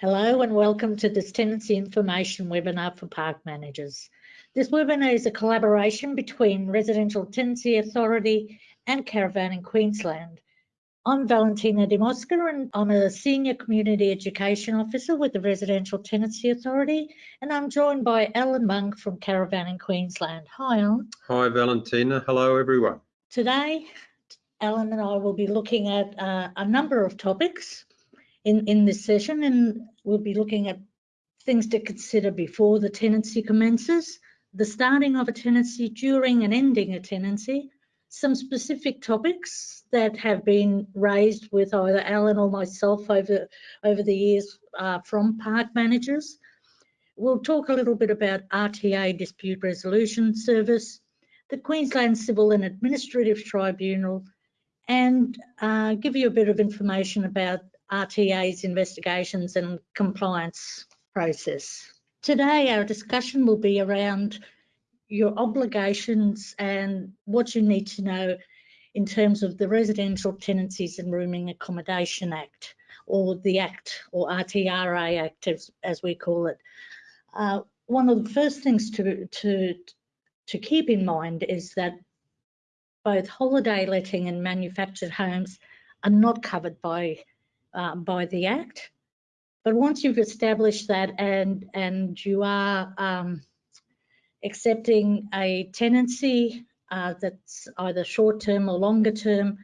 Hello and welcome to this tenancy information webinar for park managers. This webinar is a collaboration between Residential Tenancy Authority and Caravanning Queensland. I'm Valentina Demosca and I'm a Senior Community Education Officer with the Residential Tenancy Authority and I'm joined by Alan Monk from Caravanning Queensland. Hi Alan. Hi Valentina, hello everyone. Today Alan and I will be looking at uh, a number of topics in, in this session and we'll be looking at things to consider before the tenancy commences, the starting of a tenancy, during and ending a tenancy, some specific topics that have been raised with either Alan or myself over, over the years uh, from park managers. We'll talk a little bit about RTA Dispute Resolution Service, the Queensland Civil and Administrative Tribunal, and uh, give you a bit of information about RTA's investigations and compliance process. Today, our discussion will be around your obligations and what you need to know in terms of the Residential Tenancies and Rooming Accommodation Act, or the Act, or RTRA Act, as, as we call it. Uh, one of the first things to, to, to keep in mind is that both holiday letting and manufactured homes are not covered by uh, by the Act. But once you've established that and, and you are um, accepting a tenancy uh, that's either short term or longer term,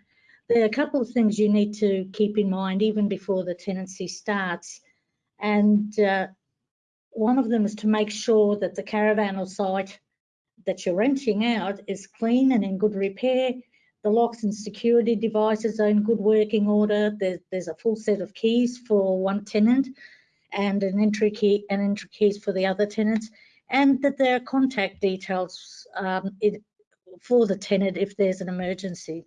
there are a couple of things you need to keep in mind even before the tenancy starts. And uh, one of them is to make sure that the caravan or site that you're renting out is clean and in good repair the locks and security devices are in good working order. There's, there's a full set of keys for one tenant and an entry key and entry keys for the other tenants, and that there are contact details um, it, for the tenant if there's an emergency.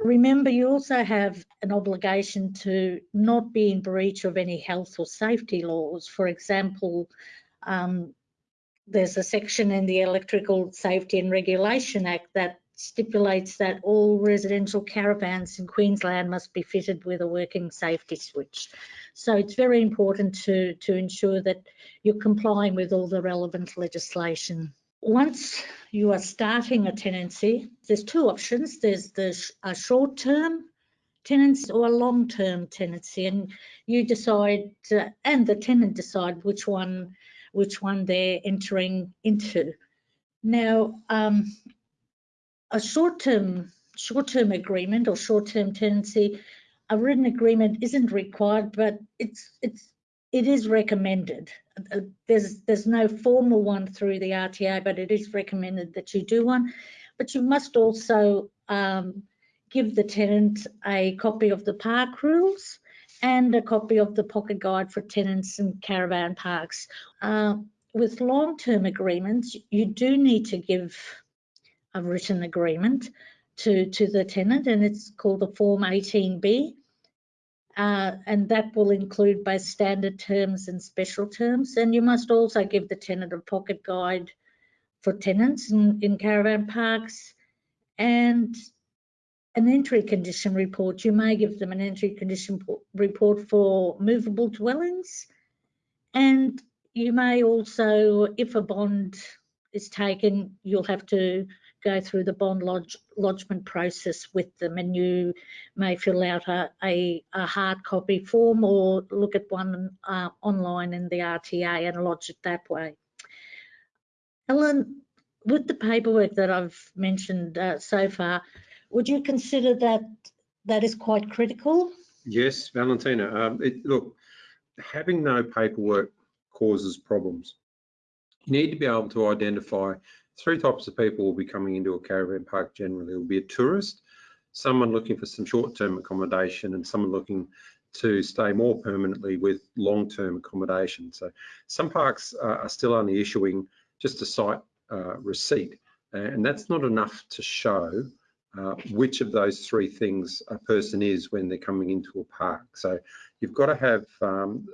Remember, you also have an obligation to not be in breach of any health or safety laws. For example, um, there's a section in the Electrical Safety and Regulation Act that stipulates that all residential caravans in Queensland must be fitted with a working safety switch. So it's very important to, to ensure that you're complying with all the relevant legislation. Once you are starting a tenancy, there's two options. There's the a short-term tenancy or a long-term tenancy, and you decide, uh, and the tenant decide which one, which one they're entering into. Now, um, a short-term short-term agreement or short-term tenancy, a written agreement isn't required, but it's it's it is recommended. Uh, there's there's no formal one through the RTA, but it is recommended that you do one. But you must also um, give the tenant a copy of the park rules and a copy of the pocket guide for tenants and caravan parks. Uh, with long-term agreements, you do need to give a written agreement to, to the tenant and it's called the Form 18B. Uh, and that will include both standard terms and special terms. And you must also give the tenant a pocket guide for tenants in, in caravan parks and an entry condition report. You may give them an entry condition report for movable dwellings. And you may also, if a bond is taken, you'll have to go through the bond lodge, lodgement process with them and you may fill out a, a, a hard copy form or look at one uh, online in the RTA and lodge it that way. Alan, with the paperwork that I've mentioned uh, so far, would you consider that that is quite critical? Yes, Valentina. Um, it, look, having no paperwork causes problems. You need to be able to identify three types of people will be coming into a caravan park generally. It will be a tourist, someone looking for some short-term accommodation and someone looking to stay more permanently with long-term accommodation. So some parks are still only issuing just a site uh, receipt and that's not enough to show uh, which of those three things a person is when they're coming into a park. So you've got to have um,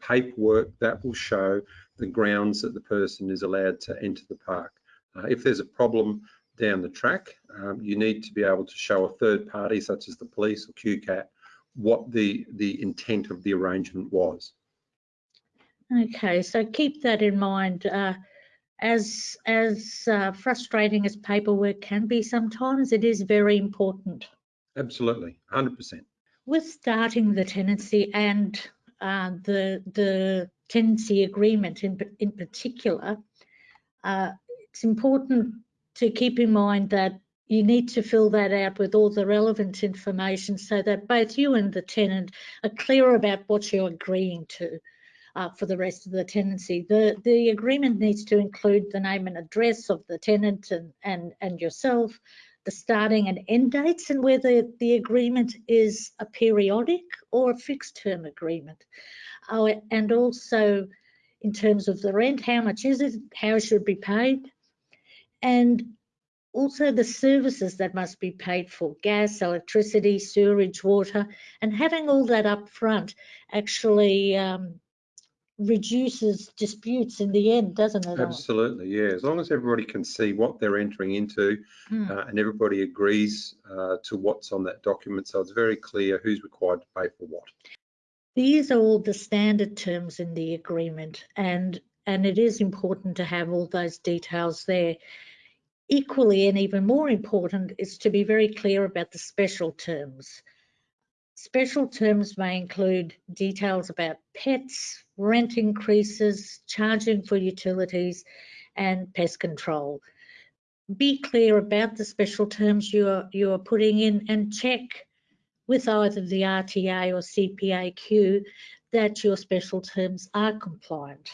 paperwork that will show the grounds that the person is allowed to enter the park. Uh, if there's a problem down the track, um, you need to be able to show a third party, such as the police or QCAT, what the, the intent of the arrangement was. Okay, so keep that in mind. Uh, as as uh, frustrating as paperwork can be sometimes, it is very important. Absolutely, 100%. With starting the tenancy and uh, the the tenancy agreement in in particular, uh, it's important to keep in mind that you need to fill that out with all the relevant information so that both you and the tenant are clear about what you're agreeing to uh, for the rest of the tenancy. The, the agreement needs to include the name and address of the tenant and, and, and yourself, the starting and end dates, and whether the agreement is a periodic or a fixed term agreement. Oh, and also in terms of the rent, how much is it, how it should be paid, and also the services that must be paid for gas, electricity, sewerage, water, and having all that up front actually um, reduces disputes in the end, doesn't it? Absolutely, yeah. As long as everybody can see what they're entering into Mm. uh, and everybody agrees uh, to what's on that document, so it's very clear who's required to pay for what. These are all the standard terms in the agreement and and it is important to have all those details there. Equally and even more important is to be very clear about the special terms. Special terms may include details about pets, rent increases, charging for utilities and pest control. Be clear about the special terms you are, you are putting in and check with either the RTA or CPAQ that your special terms are compliant.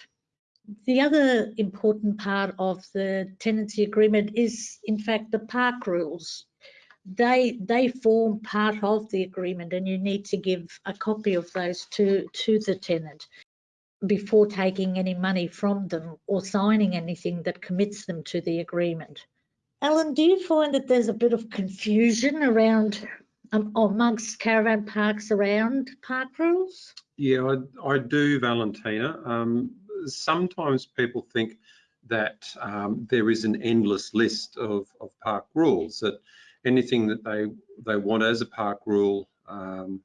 The other important part of the tenancy agreement is in fact the park rules they they form part of the agreement and you need to give a copy of those to to the tenant before taking any money from them or signing anything that commits them to the agreement. Alan, do you find that there's a bit of confusion around um, amongst caravan parks around park rules? Yeah, I, I do, Valentina. Um, sometimes people think that um, there is an endless list of, of park rules, that anything that they they want as a park rule um,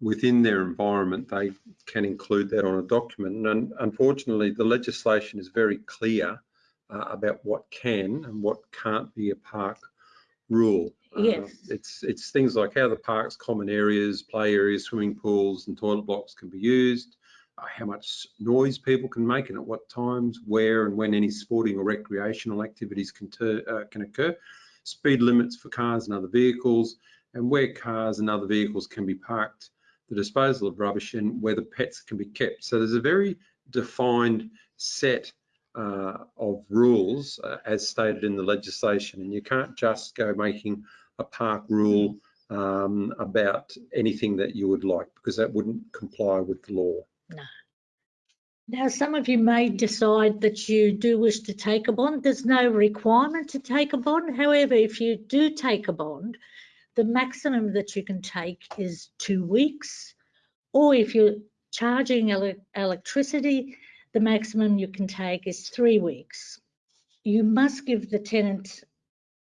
within their environment, they can include that on a document. And unfortunately, the legislation is very clear uh, about what can and what can't be a park rule. Uh, Yes. it's it's things like how the park's common areas, play areas, swimming pools, and toilet blocks can be used. How much noise people can make and at what times, where and when any sporting or recreational activities can, uh, can occur speed limits for cars and other vehicles, and where cars and other vehicles can be parked, the disposal of rubbish, and where the pets can be kept. So there's a very defined set uh, of rules uh, as stated in the legislation, and you can't just go making a park rule um, about anything that you would like because that wouldn't comply with the law. Now, some of you may decide that you do wish to take a bond. There's no requirement to take a bond. However, if you do take a bond, the maximum that you can take is two weeks. Or if you're charging ele electricity, the maximum you can take is three weeks. You must give the tenant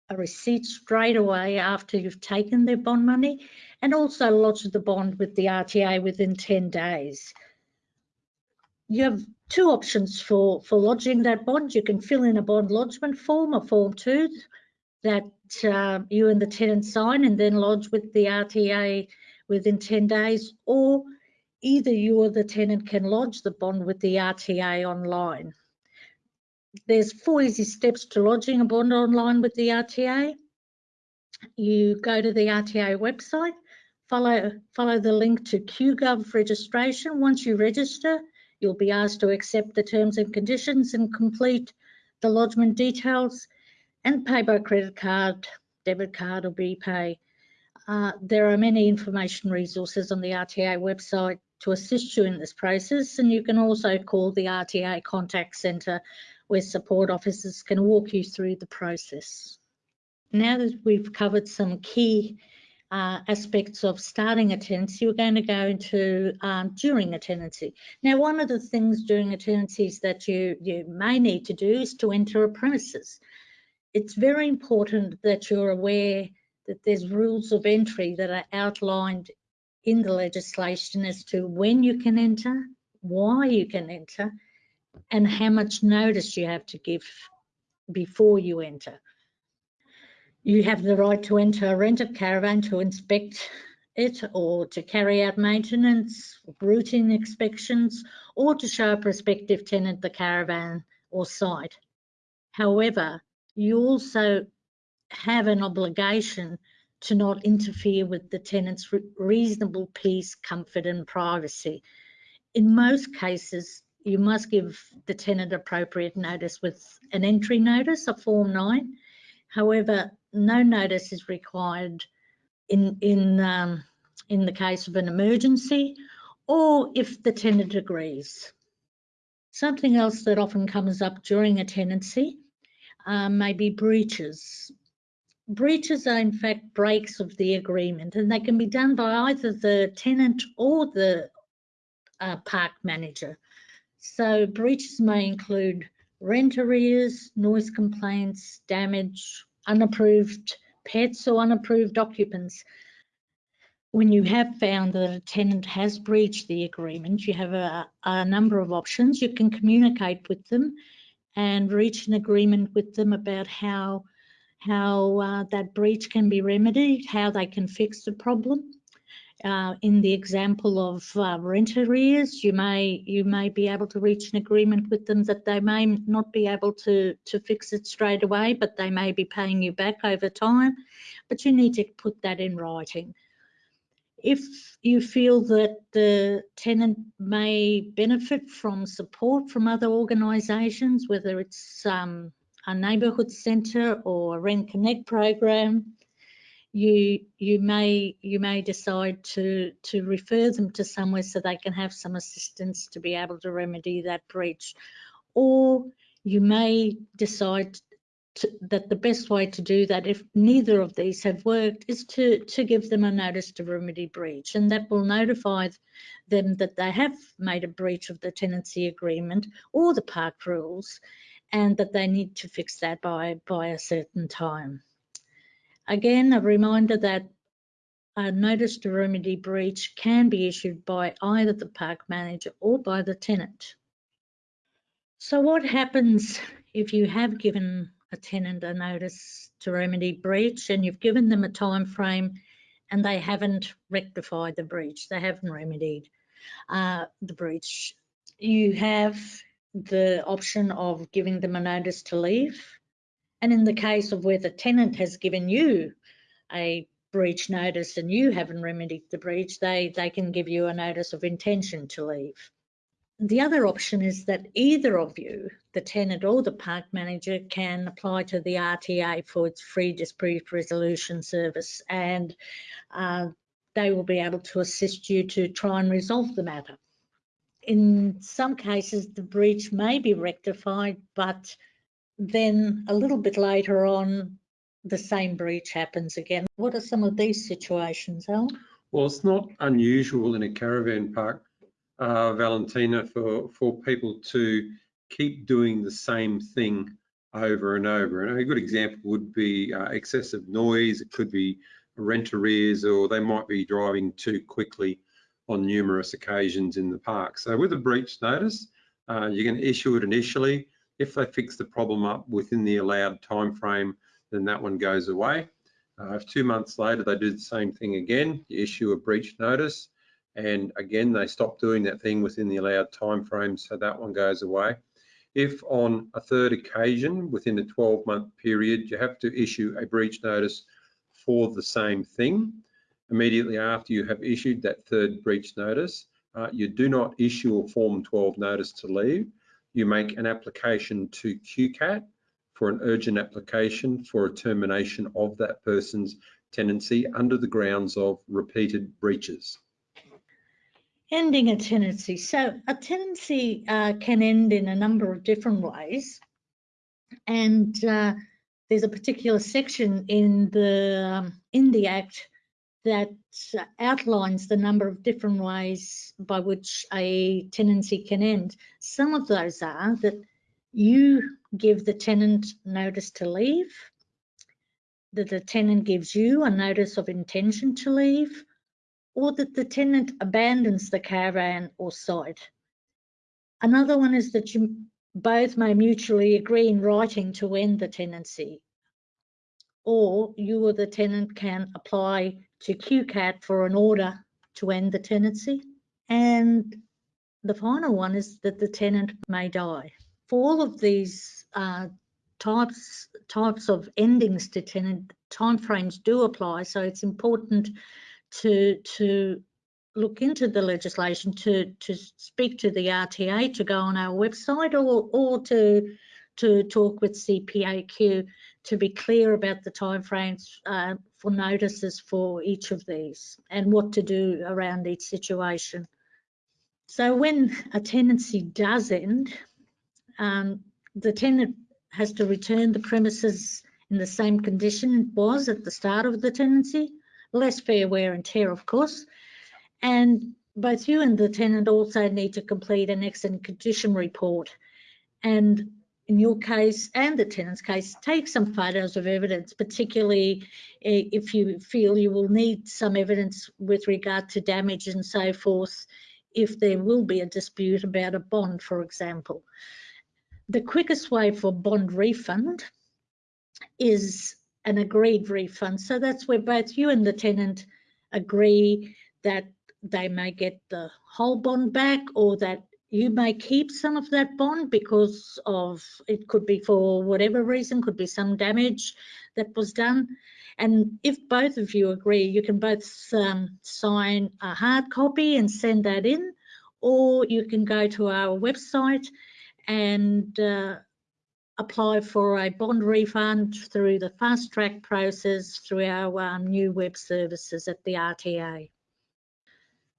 a receipt straight away after you've taken their bond money and also lodge the bond with the RTA within 10 days you have two options for, for lodging that bond. You can fill in a bond lodgement form, a form two, that uh, you and the tenant sign and then lodge with the RTA within 10 days, or either you or the tenant can lodge the bond with the RTA online. There's four easy steps to lodging a bond online with the RTA. You go to the RTA website, follow, follow the link to QGov registration. Once you register, You'll be asked to accept the terms and conditions and complete the lodgement details and pay by credit card, debit card or BPay. Uh, there are many information resources on the RTA website to assist you in this process and you can also call the RTA contact centre where support officers can walk you through the process. Now that we've covered some key uh, aspects of starting a tenancy, we're going to go into um, during a tenancy. Now, one of the things during a tenancy is that you, you may need to do is to enter a premises. It's very important that you're aware that there's rules of entry that are outlined in the legislation as to when you can enter, why you can enter, and how much notice you have to give before you enter. You have the right to enter a rented caravan to inspect it or to carry out maintenance, routine inspections, or to show a prospective tenant the caravan or site. However, you also have an obligation to not interfere with the tenant's reasonable peace, comfort and privacy. In most cases, you must give the tenant appropriate notice with an entry notice, a Form 9. However, no notice is required in, in, um, in the case of an emergency or if the tenant agrees. Something else that often comes up during a tenancy uh, may be breaches. Breaches are in fact breaks of the agreement and they can be done by either the tenant or the uh, park manager. So breaches may include rent arrears, noise complaints, damage, unapproved pets or unapproved occupants. When you have found that a tenant has breached the agreement, you have a, a number of options. You can communicate with them and reach an agreement with them about how how uh, that breach can be remedied, how they can fix the problem. Uh, in the example of uh, rent arrears, you may you may be able to reach an agreement with them that they may not be able to to fix it straight away, but they may be paying you back over time. But you need to put that in writing. If you feel that the tenant may benefit from support from other organisations, whether it's um, a neighbourhood centre or a Rent Connect program, you you may you may decide to to refer them to somewhere so they can have some assistance to be able to remedy that breach. Or you may decide to, that the best way to do that if neither of these have worked is to to give them a notice to remedy breach. And that will notify them that they have made a breach of the tenancy agreement or the park rules and that they need to fix that by by a certain time Again, a reminder that a notice to remedy breach can be issued by either the park manager or by the tenant. So what happens if you have given a tenant a notice to remedy breach and you've given them a time frame and they haven't rectified the breach, they haven't remedied uh, the breach. You have the option of giving them a notice to leave and in the case of where the tenant has given you a breach notice and you haven't remedied the breach, they, they can give you a notice of intention to leave. The other option is that either of you, the tenant or the park manager, can apply to the RTA for its free dispute resolution service and uh, they will be able to assist you to try and resolve the matter. In some cases, the breach may be rectified, but then a little bit later on, the same breach happens again. What are some of these situations, Al? Well, it's not unusual in a caravan park, uh, Valentina, for, for people to keep doing the same thing over and over. And a good example would be uh, excessive noise, it could be rent arrears, or they might be driving too quickly on numerous occasions in the park. So with a breach notice, uh, you can issue it initially. If they fix the problem up within the allowed time frame, then that one goes away. Uh, if two months later they do the same thing again, you issue a breach notice, and again they stop doing that thing within the allowed time frame, so that one goes away. If on a third occasion within a 12 month period you have to issue a breach notice for the same thing, immediately after you have issued that third breach notice, uh, you do not issue a Form 12 notice to leave you make an application to QCAT for an urgent application for a termination of that person's tenancy under the grounds of repeated breaches. Ending a tenancy. So a tenancy uh, can end in a number of different ways. And uh, there's a particular section in the um, in the Act that uh, outlines the number of different ways by which a tenancy can end. Some of those are that you give the tenant notice to leave, that the tenant gives you a notice of intention to leave, or that the tenant abandons the caravan or site. Another one is that you both may mutually agree in writing to end the tenancy. Or you or the tenant can apply to QCAT for an order to end the tenancy. And the final one is that the tenant may die. For all of these uh, types types of endings to tenant timeframes do apply, so it's important to to look into the legislation, to to speak to the RTA, to go on our website, or or to to talk with CPAQ to be clear about the timeframes uh, for notices for each of these and what to do around each situation. So when a tenancy does end, um, the tenant has to return the premises in the same condition it was at the start of the tenancy, less fair wear and tear, of course. And both you and the tenant also need to complete an excellent condition report. And in your case and the tenant's case, take some photos of evidence, particularly if you feel you will need some evidence with regard to damage and so forth, if there will be a dispute about a bond, for example. The quickest way for bond refund is an agreed refund. So that's where both you and the tenant agree that they may get the whole bond back or that you may keep some of that bond because of it could be for whatever reason, could be some damage that was done. And if both of you agree, you can both um, sign a hard copy and send that in, or you can go to our website and uh, apply for a bond refund through the fast track process through our um, new web services at the RTA.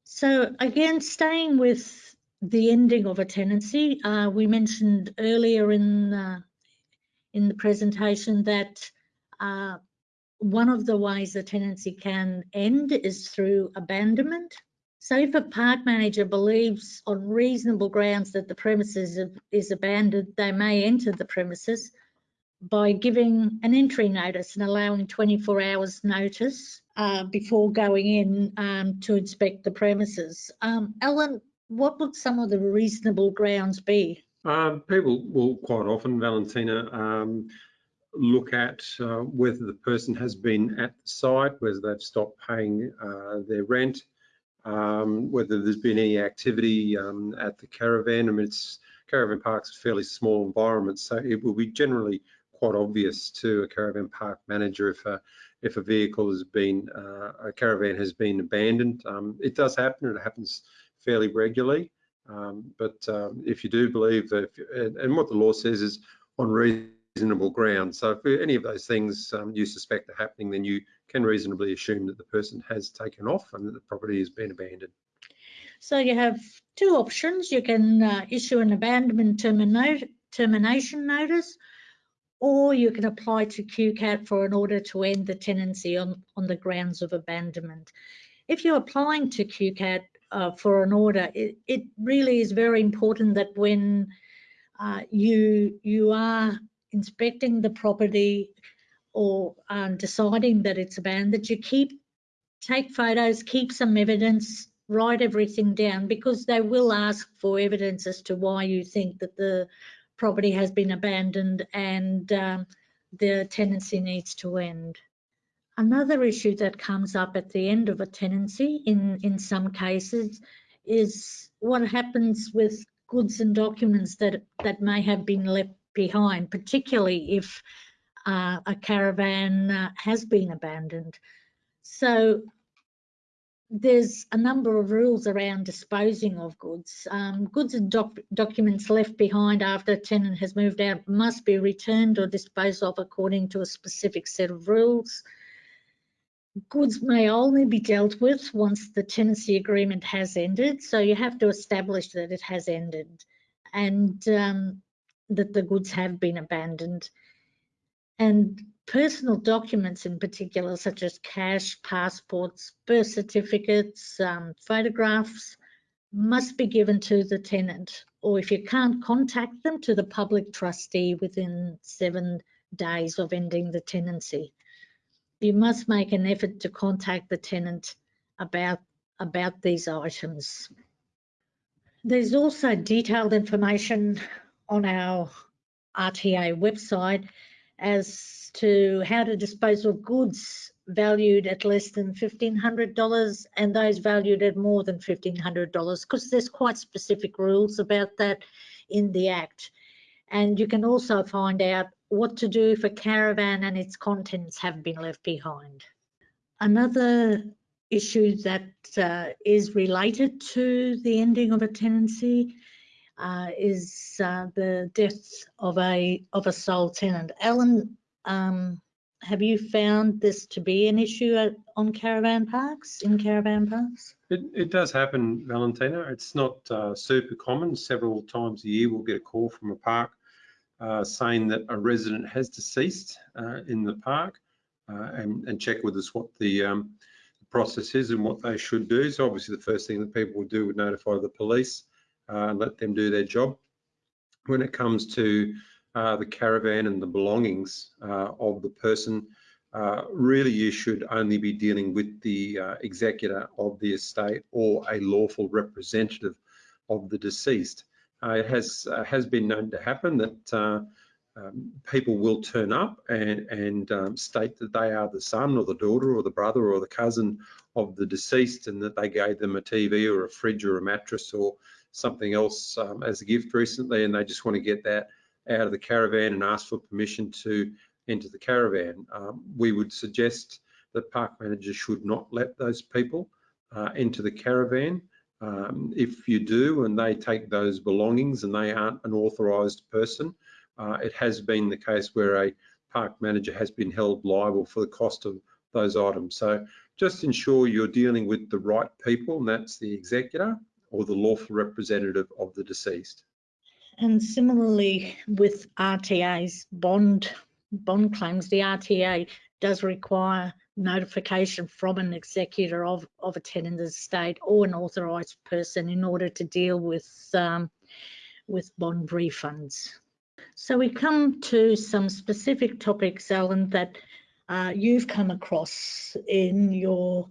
So again, staying with the ending of a tenancy, uh, we mentioned earlier in uh, in the presentation that uh, one of the ways a tenancy can end is through abandonment. So if a park manager believes on reasonable grounds that the premises is abandoned, they may enter the premises by giving an entry notice and allowing 24 hours notice uh, before going in um, to inspect the premises. Um, Alan, what would some of the reasonable grounds be? Um, people will quite often, Valentina, um, look at uh, whether the person has been at the site, whether they've stopped paying uh, their rent, um, whether there's been any activity um, at the caravan. I mean, it's caravan park's a fairly small environment, so it will be generally quite obvious to a caravan park manager if a if a vehicle has been uh, a caravan has been abandoned. Um, it does happen. It happens fairly regularly. Um, but um, if you do believe that, if, and, and, what the law says is on reasonable grounds. So if any of those things um, you suspect are happening, then you can reasonably assume that the person has taken off and that the property has been abandoned. So you have two options. You can uh, issue an abandonment termination notice, or you can apply to QCAT for an order to end the tenancy on, on the grounds of abandonment. If you're applying to QCAT, uh, for an order, it, it, really is very important that when uh, you you are inspecting the property or um, deciding that it's abandoned, that you keep take photos, keep some evidence, write everything down because they will ask for evidence as to why you think that the property has been abandoned and um, the tenancy needs to end. Another issue that comes up at the end of a tenancy in, in some cases is what happens with goods and documents that, that may have been left behind, particularly if uh, a caravan uh, has been abandoned. So there's a number of rules around disposing of goods. Um, goods and doc documents left behind after a tenant has moved out must be returned or disposed of according to a specific set of rules goods may only be dealt with once the tenancy agreement has ended. So you have to establish that it has ended and um, that the goods have been abandoned. And personal documents in particular, such as cash, passports, birth certificates, um, photographs, must be given to the tenant, or if you can't contact them, to the public trustee within seven days of ending the tenancy you must make an effort to contact the tenant about about these items. There's also detailed information on our RTA website as to how to dispose of goods valued at less than $1,500 and those valued at more than $1,500 because there's quite specific rules about that in the Act. And you can also find out what to do if a caravan and its contents have been left behind. Another issue that uh, is related to the ending of a tenancy uh, is uh, the death of a of a sole tenant. Alan, um, have you found this to be an issue at, on caravan parks, in caravan parks? It, it does happen, Valentina. It's not uh, super common. Several times a year, we'll get a call from a park uh, saying that a resident has deceased uh, in the park uh, and, and, check with us what the, um, process is and what they should do. So obviously the first thing that people would do would notify the police uh, and let them do their job. When it comes to the caravan and the belongings of the person, uh, really you should only be dealing with the uh, executor of the estate or a lawful representative of the deceased. Uh, it has has been known to happen that um, people will turn up and, and um, state that they are the son or the daughter or the brother or the cousin of the deceased and that they gave them a TV or a fridge or a mattress or something else um, as a gift recently and they just want to get that out of the caravan and ask for permission to enter the caravan. Um, we would suggest that park managers should not let those people uh, into the caravan. Um, if you do and they take those belongings and they aren't an authorised person, uh, it has been the case where a park manager has been held liable for the cost of those items. So just ensure you're dealing with the right people, and that's the executor or the lawful representative of the deceased. And similarly with RTA's bond bond claims, the RTA does require notification from an executor of, of a tenant estate or an authorised person in order to deal with um, with bond refunds. So we come to some specific topics, Alan, that uh, you've come across in your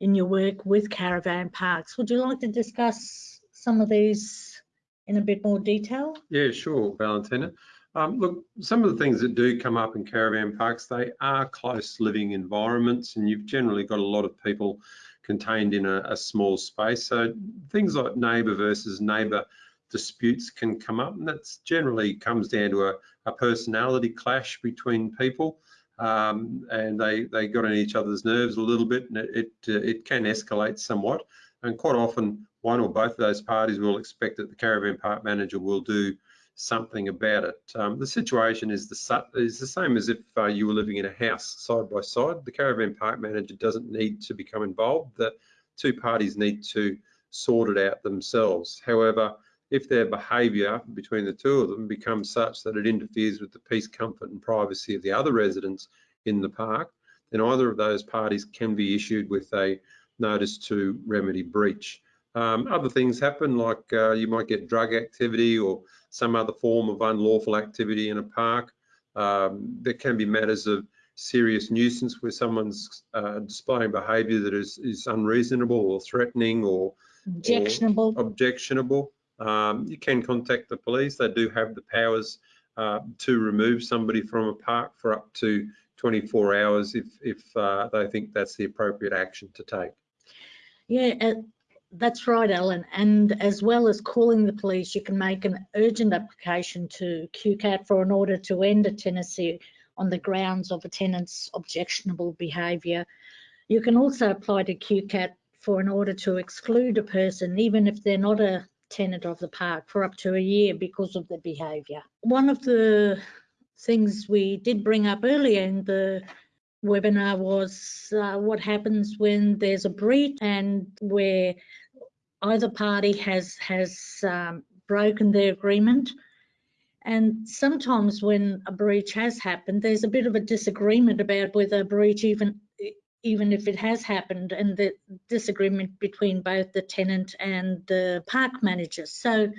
in your work with caravan parks. Would you like to discuss some of these in a bit more detail? Yeah, sure, Valentina. Um, look, some of the things that do come up in caravan parks, they are close living environments and you've generally got a lot of people contained in a, a small space. So things like neighbour versus neighbour disputes can come up and that generally comes down to a, a personality clash between people um, and they they got on each other's nerves a little bit and it it, uh, it, can escalate somewhat and quite often one or both of those parties will expect that the caravan park manager will do something about it. Um, the situation is the is the same as if uh, you were living in a house side by side. The caravan park manager doesn't need to become involved. The two parties need to sort it out themselves. However, if their behaviour between the two of them becomes such that it interferes with the peace, comfort and privacy of the other residents in the park, then either of those parties can be issued with a notice to remedy breach. Um, other things happen like uh, you might get drug activity or some other form of unlawful activity in a park. Um, there can be matters of serious nuisance where someone's uh, displaying behaviour that is, is unreasonable or threatening or objectionable. Or objectionable um, you can contact the police. They do have the powers uh, to remove somebody from a park for up to 24 hours if, if uh, they think that's the appropriate action to take. Yeah, that's right, Alan. And as well as calling the police, you can make an urgent application to QCAT for an order to end a tenancy on the grounds of a tenant's objectionable behaviour. You can also apply to QCAT for an order to exclude a person, even if they're not a tenant of the park for up to a year because of their behaviour. One of the things we did bring up earlier in the webinar was uh, what happens when there's a breach and where either party has has um, broken the agreement. And sometimes when a breach has happened, there's a bit of a disagreement about whether a breach even even if it has happened and the disagreement between both the tenant and the park manager. So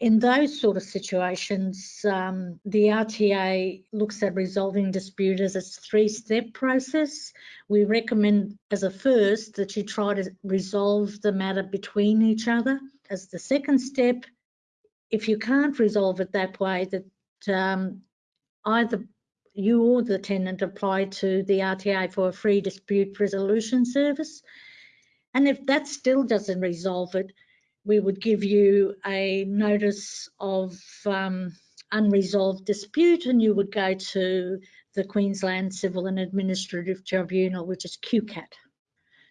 in those sort of situations, um, the RTA looks at resolving dispute as a three-step process. We recommend as a first that you try to resolve the matter between each other. as the second step, if you can't resolve it that way, that um, either you or the tenant apply to the RTA for a free dispute resolution service. And if that still doesn't resolve it, we would give you a notice of um, unresolved dispute and you would go to the Queensland Civil and Administrative Tribunal, which is QCAT.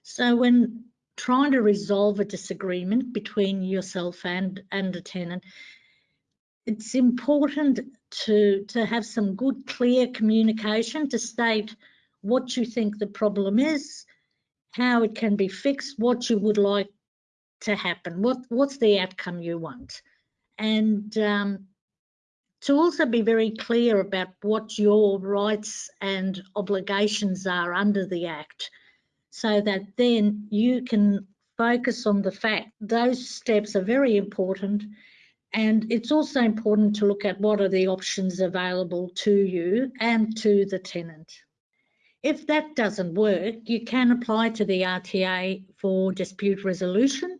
So when trying to resolve a disagreement between yourself and, and a tenant, it's important to, to have some good, clear communication to state what you think the problem is, how it can be fixed, what you would like to happen, what, what's the outcome you want. And um, to also be very clear about what your rights and obligations are under the Act so that then you can focus on the fact those steps are very important and it's also important to look at what are the options available to you and to the tenant. If that doesn't work, you can apply to the RTA for dispute resolution.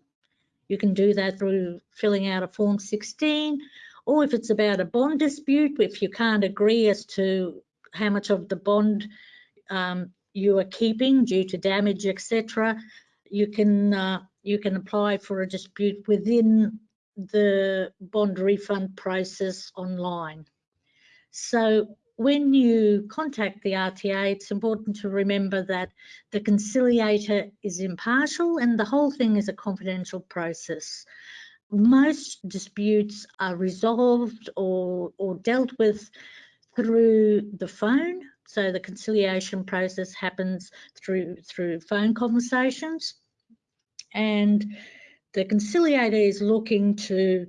You can do that through filling out a Form 16, or if it's about a bond dispute, if you can't agree as to how much of the bond um, you are keeping due to damage, etc., you can uh, you can apply for a dispute within the bond refund process online. So when you contact the RTA, it's important to remember that the conciliator is impartial and the whole thing is a confidential process. Most disputes are resolved or, or dealt with through the phone. So the conciliation process happens through, through phone conversations. And the conciliator is looking to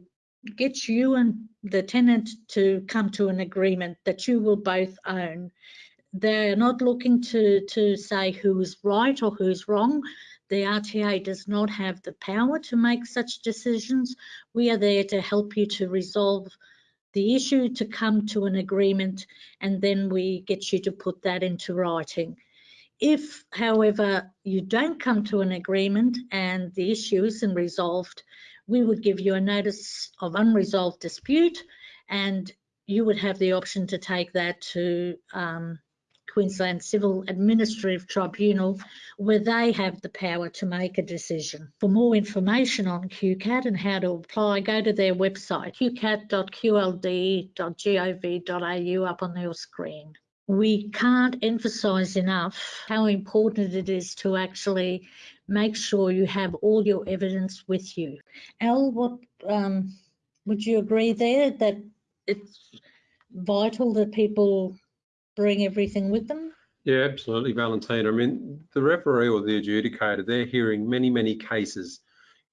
get you and the tenant to come to an agreement that you will both own. They're not looking to, to say who's right or who's wrong. The RTA does not have the power to make such decisions. We are there to help you to resolve the issue, to come to an agreement, and then we get you to put that into writing. If, however, you don't come to an agreement and the issue isn't resolved, we would give you a notice of unresolved dispute and you would have the option to take that to um, Queensland Civil Administrative Tribunal where they have the power to make a decision. For more information on QCAT and how to apply, go to their website, qcat.qld.gov.au up on your screen we can't emphasize enough how important it is to actually make sure you have all your evidence with you. Al, what um, would you agree there that it's vital that people bring everything with them? Yeah, absolutely, Valentina. I mean, the referee or the adjudicator, they're hearing many, many cases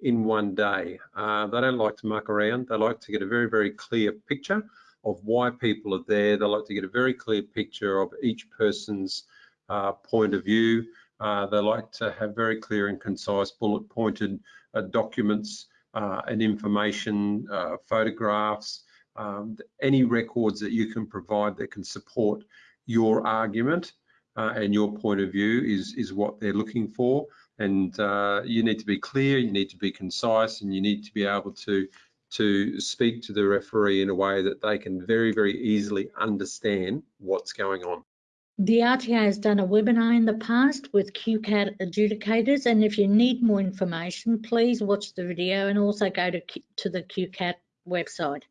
in one day. Uh, they don't like to muck around. They like to get a very, very clear picture of why people are there. They like to get a very clear picture of each person's uh, point of view. Uh, they like to have very clear and concise bullet pointed uh, documents uh, and information, uh, photographs, um, any records that you can provide that can support your argument and your point of view is, is what they're looking for. And you need to be clear, you need to be concise, and you need to be able to to speak to the referee in a way that they can very, very easily understand what's going on. The RTA has done a webinar in the past with QCAT adjudicators, and if you need more information, please watch the video and also go to, to the QCAT website.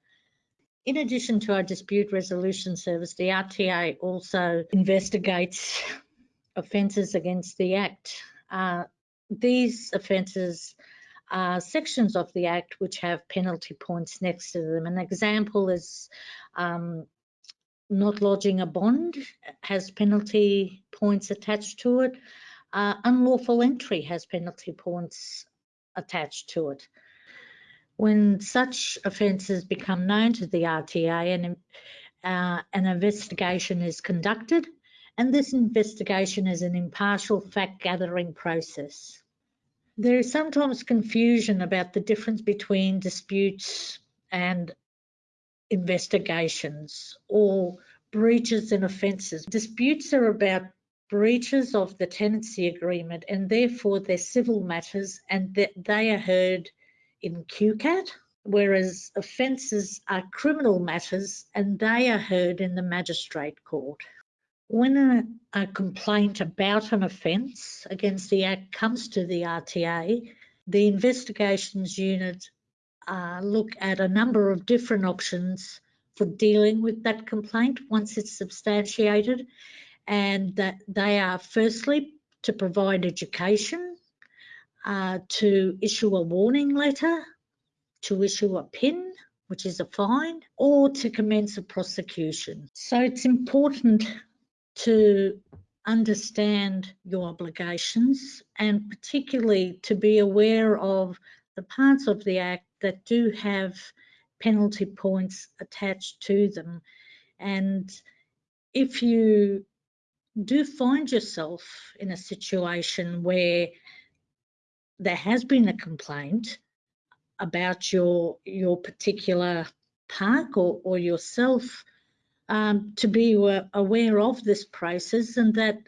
In addition to our dispute resolution service, the RTA also investigates offences against the Act. Uh, these offences are sections of the Act which have penalty points next to them. An example is um, not lodging a bond has penalty points attached to it. Uh, unlawful entry has penalty points attached to it. When such offences become known to the RTA and uh, an investigation is conducted, and this investigation is an impartial fact gathering process. There is sometimes confusion about the difference between disputes and investigations or breaches and offences. Disputes are about breaches of the tenancy agreement and therefore they're civil matters and that they are heard in QCAT, whereas offences are criminal matters and they are heard in the magistrate court. When a, a complaint about an offence against the Act comes to the RTA, the investigations unit uh, look at a number of different options for dealing with that complaint once it's substantiated and that they are firstly to provide education, uh, to issue a warning letter, to issue a PIN, which is a fine, or to commence a prosecution. So it's important to understand your obligations and particularly to be aware of the parts of the Act that do have penalty points attached to them. And if you do find yourself in a situation where there has been a complaint about your your particular park or, or yourself um, to be aware of this process and that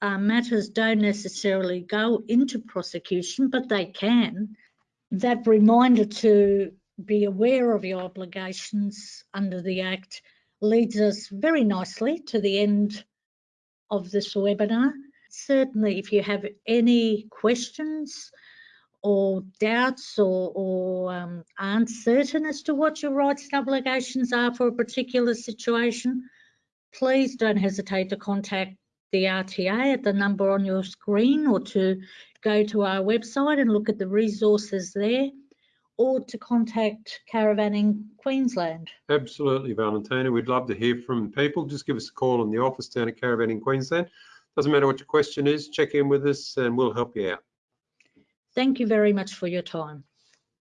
uh, matters don't necessarily go into prosecution, but they can. That reminder to be aware of your obligations under the Act leads us very nicely to the end of this webinar. Certainly, if you have any questions or doubts or, or um, aren't certain as to what your rights and obligations are for a particular situation, please don't hesitate to contact the RTA at the number on your screen or to go to our website and look at the resources there or to contact Caravanning Queensland. Absolutely, Valentina. We'd love to hear from people. Just give us a call in the office down at Caravanning Queensland. Doesn't matter what your question is, check in with us and we'll help you out. Thank you very much for your time.